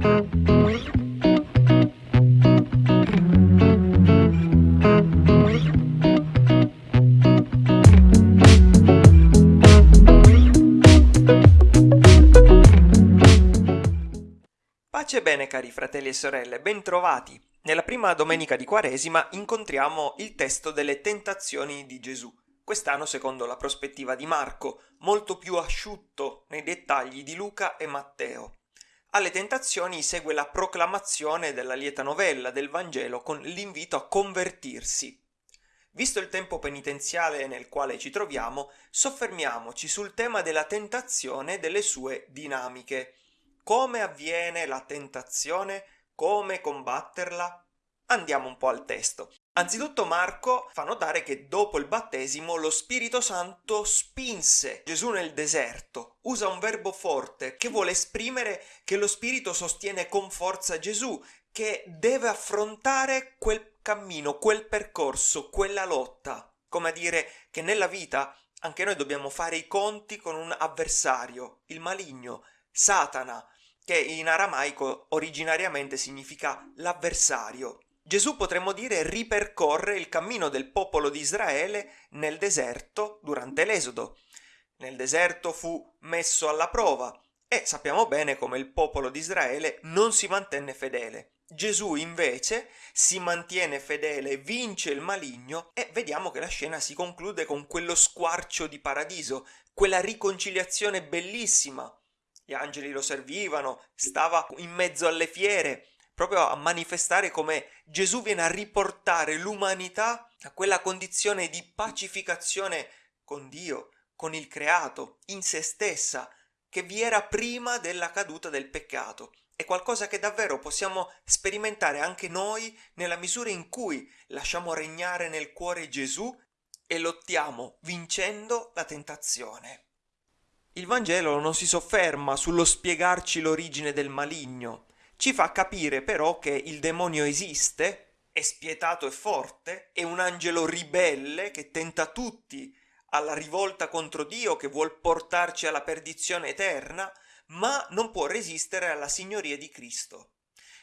Pace bene cari fratelli e sorelle, bentrovati! Nella prima domenica di Quaresima incontriamo il testo delle tentazioni di Gesù, quest'anno secondo la prospettiva di Marco, molto più asciutto nei dettagli di Luca e Matteo. Alle tentazioni segue la proclamazione della lieta novella del Vangelo con l'invito a convertirsi. Visto il tempo penitenziale nel quale ci troviamo, soffermiamoci sul tema della tentazione e delle sue dinamiche. Come avviene la tentazione? Come combatterla? Andiamo un po' al testo. Anzitutto Marco fa notare che dopo il battesimo lo Spirito Santo spinse Gesù nel deserto. Usa un verbo forte che vuole esprimere che lo Spirito sostiene con forza Gesù, che deve affrontare quel cammino, quel percorso, quella lotta. Come a dire che nella vita anche noi dobbiamo fare i conti con un avversario, il maligno, Satana, che in aramaico originariamente significa l'avversario. Gesù potremmo dire ripercorre il cammino del popolo di Israele nel deserto durante l'Esodo. Nel deserto fu messo alla prova e sappiamo bene come il popolo di Israele non si mantenne fedele. Gesù invece si mantiene fedele, vince il maligno e vediamo che la scena si conclude con quello squarcio di paradiso, quella riconciliazione bellissima gli angeli lo servivano, stava in mezzo alle fiere, proprio a manifestare come Gesù viene a riportare l'umanità a quella condizione di pacificazione con Dio, con il creato, in se stessa, che vi era prima della caduta del peccato. È qualcosa che davvero possiamo sperimentare anche noi nella misura in cui lasciamo regnare nel cuore Gesù e lottiamo vincendo la tentazione. Il Vangelo non si sofferma sullo spiegarci l'origine del maligno, ci fa capire però che il demonio esiste, è spietato e forte, è un angelo ribelle che tenta tutti alla rivolta contro Dio, che vuol portarci alla perdizione eterna, ma non può resistere alla signoria di Cristo.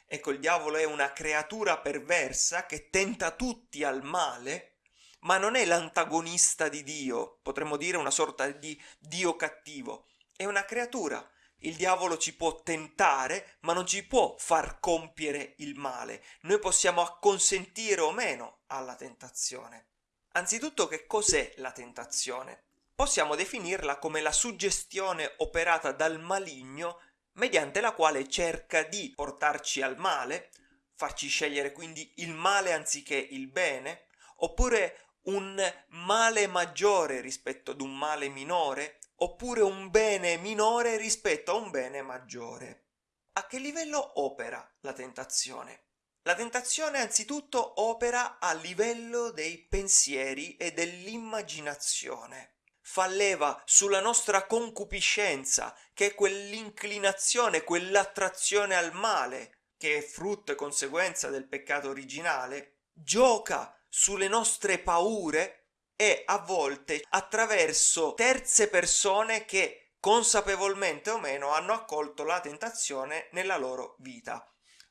Ecco, il diavolo è una creatura perversa che tenta tutti al male, ma non è l'antagonista di Dio, potremmo dire una sorta di Dio cattivo, è una creatura. Il diavolo ci può tentare, ma non ci può far compiere il male. Noi possiamo acconsentire o meno alla tentazione. Anzitutto, che cos'è la tentazione? Possiamo definirla come la suggestione operata dal maligno mediante la quale cerca di portarci al male, farci scegliere quindi il male anziché il bene, oppure un male maggiore rispetto ad un male minore, oppure un bene minore rispetto a un bene maggiore. A che livello opera la tentazione? La tentazione anzitutto opera a livello dei pensieri e dell'immaginazione. Fa leva sulla nostra concupiscenza, che è quell'inclinazione, quell'attrazione al male, che è frutto e conseguenza del peccato originale, gioca sulle nostre paure e a volte attraverso terze persone che consapevolmente o meno hanno accolto la tentazione nella loro vita.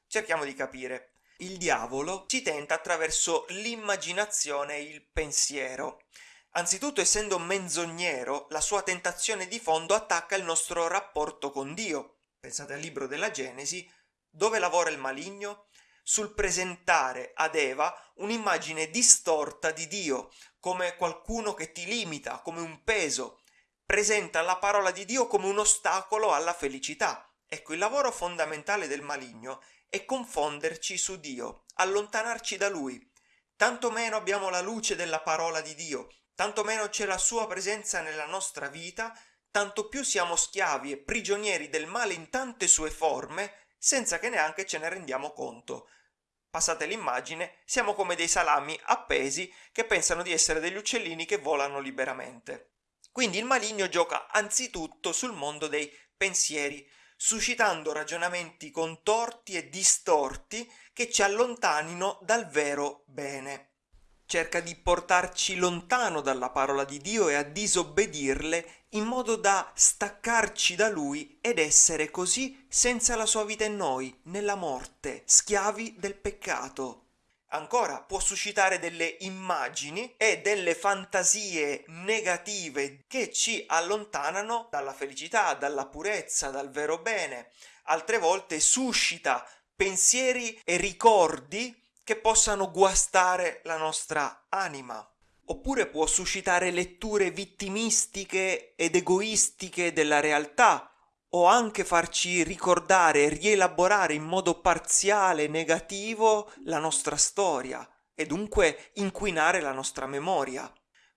Cerchiamo di capire. Il diavolo ci tenta attraverso l'immaginazione e il pensiero. Anzitutto, essendo menzognero, la sua tentazione di fondo attacca il nostro rapporto con Dio. Pensate al libro della Genesi, dove lavora il maligno? sul presentare ad Eva un'immagine distorta di Dio, come qualcuno che ti limita, come un peso. Presenta la parola di Dio come un ostacolo alla felicità. Ecco, il lavoro fondamentale del maligno è confonderci su Dio, allontanarci da Lui. Tanto meno abbiamo la luce della parola di Dio, tanto meno c'è la sua presenza nella nostra vita, tanto più siamo schiavi e prigionieri del male in tante sue forme, senza che neanche ce ne rendiamo conto passate l'immagine, siamo come dei salami appesi che pensano di essere degli uccellini che volano liberamente. Quindi il maligno gioca anzitutto sul mondo dei pensieri, suscitando ragionamenti contorti e distorti che ci allontanino dal vero bene. Cerca di portarci lontano dalla parola di Dio e a disobbedirle in modo da staccarci da Lui ed essere così senza la sua vita in noi, nella morte, schiavi del peccato. Ancora può suscitare delle immagini e delle fantasie negative che ci allontanano dalla felicità, dalla purezza, dal vero bene. Altre volte suscita pensieri e ricordi che possano guastare la nostra anima. Oppure può suscitare letture vittimistiche ed egoistiche della realtà, o anche farci ricordare e rielaborare in modo parziale negativo la nostra storia e dunque inquinare la nostra memoria.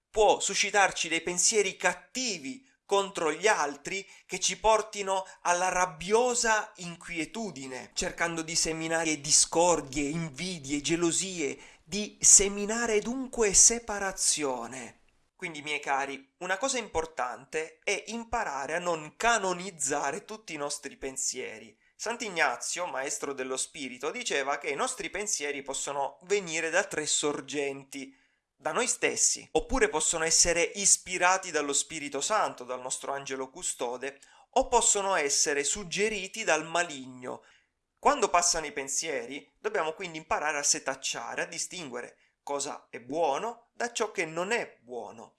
Può suscitarci dei pensieri cattivi contro gli altri che ci portino alla rabbiosa inquietudine, cercando di seminare discordie, invidie, gelosie, di seminare dunque separazione. Quindi, miei cari, una cosa importante è imparare a non canonizzare tutti i nostri pensieri. Sant'Ignazio, maestro dello spirito, diceva che i nostri pensieri possono venire da tre sorgenti, da noi stessi, oppure possono essere ispirati dallo Spirito Santo, dal nostro angelo custode, o possono essere suggeriti dal maligno. Quando passano i pensieri, dobbiamo quindi imparare a setacciare, a distinguere cosa è buono da ciò che non è buono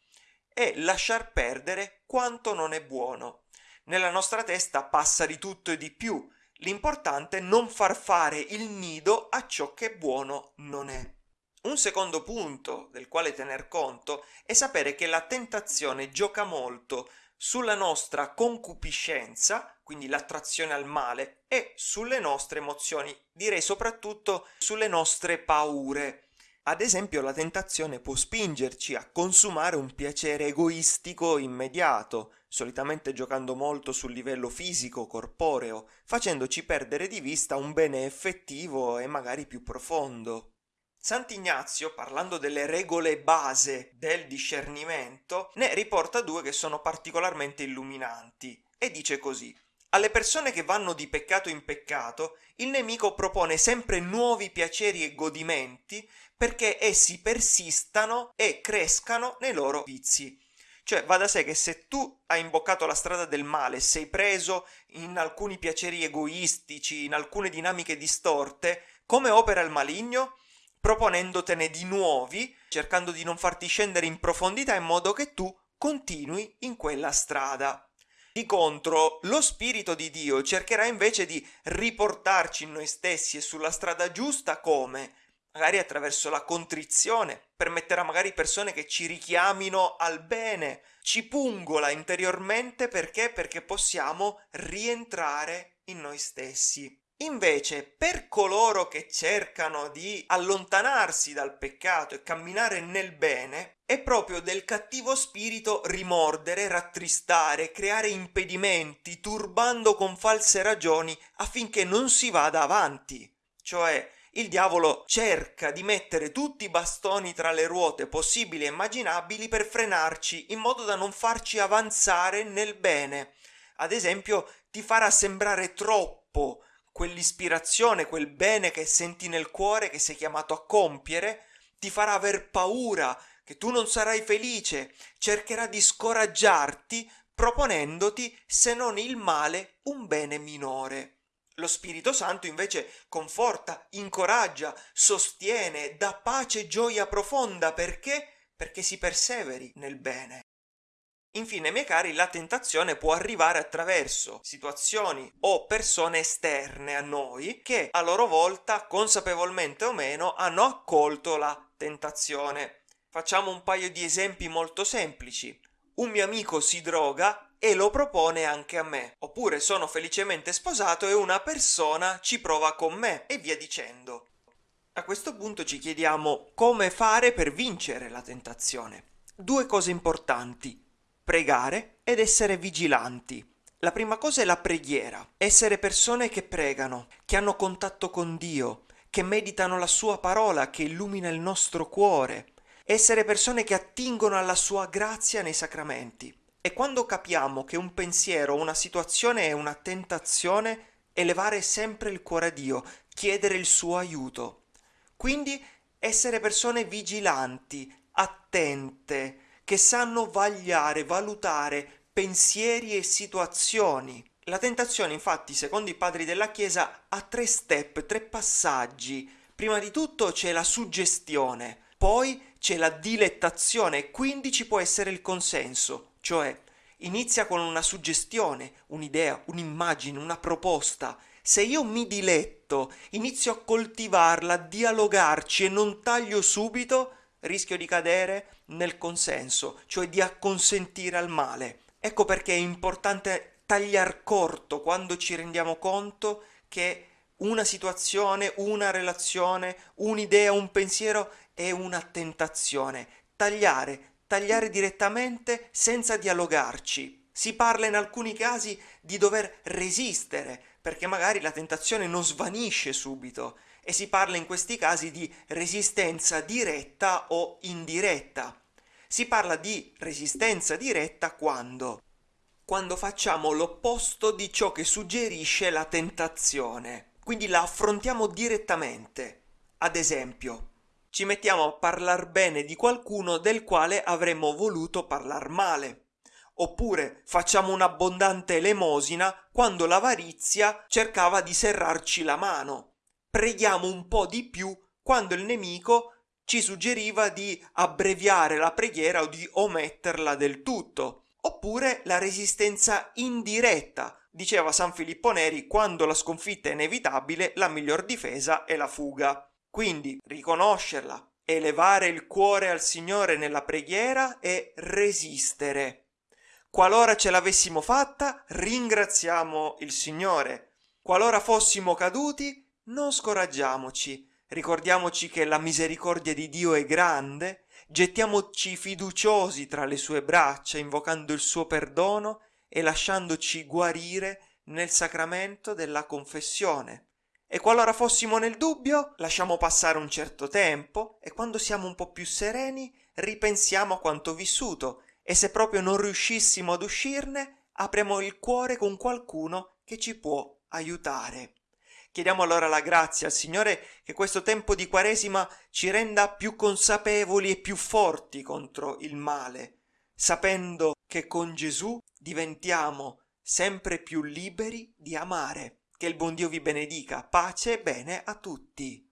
e lasciar perdere quanto non è buono. Nella nostra testa passa di tutto e di più, l'importante è non far fare il nido a ciò che buono non è. Un secondo punto del quale tener conto è sapere che la tentazione gioca molto sulla nostra concupiscenza, quindi l'attrazione al male, e sulle nostre emozioni, direi soprattutto sulle nostre paure. Ad esempio la tentazione può spingerci a consumare un piacere egoistico immediato, solitamente giocando molto sul livello fisico, corporeo, facendoci perdere di vista un bene effettivo e magari più profondo. Sant'Ignazio, parlando delle regole base del discernimento, ne riporta due che sono particolarmente illuminanti e dice così alle persone che vanno di peccato in peccato, il nemico propone sempre nuovi piaceri e godimenti perché essi persistano e crescano nei loro vizi. Cioè va da sé che se tu hai imboccato la strada del male, sei preso in alcuni piaceri egoistici, in alcune dinamiche distorte, come opera il maligno? Proponendotene di nuovi, cercando di non farti scendere in profondità in modo che tu continui in quella strada. Di contro, lo Spirito di Dio cercherà invece di riportarci in noi stessi e sulla strada giusta come? Magari attraverso la contrizione, permetterà magari persone che ci richiamino al bene, ci pungola interiormente perché? Perché possiamo rientrare in noi stessi. Invece, per coloro che cercano di allontanarsi dal peccato e camminare nel bene, è proprio del cattivo spirito rimordere, rattristare, creare impedimenti, turbando con false ragioni affinché non si vada avanti. Cioè, il diavolo cerca di mettere tutti i bastoni tra le ruote possibili e immaginabili per frenarci in modo da non farci avanzare nel bene. Ad esempio, ti farà sembrare troppo quell'ispirazione, quel bene che senti nel cuore che sei chiamato a compiere, ti farà aver paura che tu non sarai felice, cercherà di scoraggiarti proponendoti, se non il male, un bene minore. Lo Spirito Santo invece conforta, incoraggia, sostiene, dà pace e gioia profonda perché? Perché si perseveri nel bene. Infine, miei cari, la tentazione può arrivare attraverso situazioni o persone esterne a noi che a loro volta, consapevolmente o meno, hanno accolto la tentazione. Facciamo un paio di esempi molto semplici. Un mio amico si droga e lo propone anche a me. Oppure sono felicemente sposato e una persona ci prova con me e via dicendo. A questo punto ci chiediamo come fare per vincere la tentazione. Due cose importanti pregare ed essere vigilanti. La prima cosa è la preghiera, essere persone che pregano, che hanno contatto con Dio, che meditano la sua parola che illumina il nostro cuore, essere persone che attingono alla sua grazia nei sacramenti. E quando capiamo che un pensiero una situazione è una tentazione, elevare sempre il cuore a Dio, chiedere il suo aiuto. Quindi essere persone vigilanti, attente, che sanno vagliare, valutare pensieri e situazioni. La tentazione, infatti, secondo i padri della Chiesa, ha tre step, tre passaggi. Prima di tutto c'è la suggestione, poi c'è la dilettazione e quindi ci può essere il consenso, cioè inizia con una suggestione, un'idea, un'immagine, una proposta. Se io mi diletto, inizio a coltivarla, a dialogarci e non taglio subito, rischio di cadere nel consenso, cioè di acconsentire al male. Ecco perché è importante tagliar corto quando ci rendiamo conto che una situazione, una relazione, un'idea, un pensiero è una tentazione. Tagliare, tagliare direttamente senza dialogarci. Si parla in alcuni casi di dover resistere, perché magari la tentazione non svanisce subito, e si parla in questi casi di resistenza diretta o indiretta. Si parla di resistenza diretta quando? Quando facciamo l'opposto di ciò che suggerisce la tentazione, quindi la affrontiamo direttamente. Ad esempio, ci mettiamo a parlar bene di qualcuno del quale avremmo voluto parlar male. Oppure facciamo un'abbondante elemosina quando l'avarizia cercava di serrarci la mano preghiamo un po' di più quando il nemico ci suggeriva di abbreviare la preghiera o di ometterla del tutto. Oppure la resistenza indiretta. Diceva San Filippo Neri, quando la sconfitta è inevitabile, la miglior difesa è la fuga. Quindi riconoscerla, elevare il cuore al Signore nella preghiera e resistere. Qualora ce l'avessimo fatta, ringraziamo il Signore. Qualora fossimo caduti, non scoraggiamoci, ricordiamoci che la misericordia di Dio è grande, gettiamoci fiduciosi tra le sue braccia, invocando il suo perdono e lasciandoci guarire nel sacramento della confessione. E qualora fossimo nel dubbio, lasciamo passare un certo tempo e quando siamo un po' più sereni, ripensiamo a quanto vissuto e se proprio non riuscissimo ad uscirne, apriamo il cuore con qualcuno che ci può aiutare. Chiediamo allora la grazia al Signore che questo tempo di Quaresima ci renda più consapevoli e più forti contro il male, sapendo che con Gesù diventiamo sempre più liberi di amare. Che il buon Dio vi benedica. Pace e bene a tutti.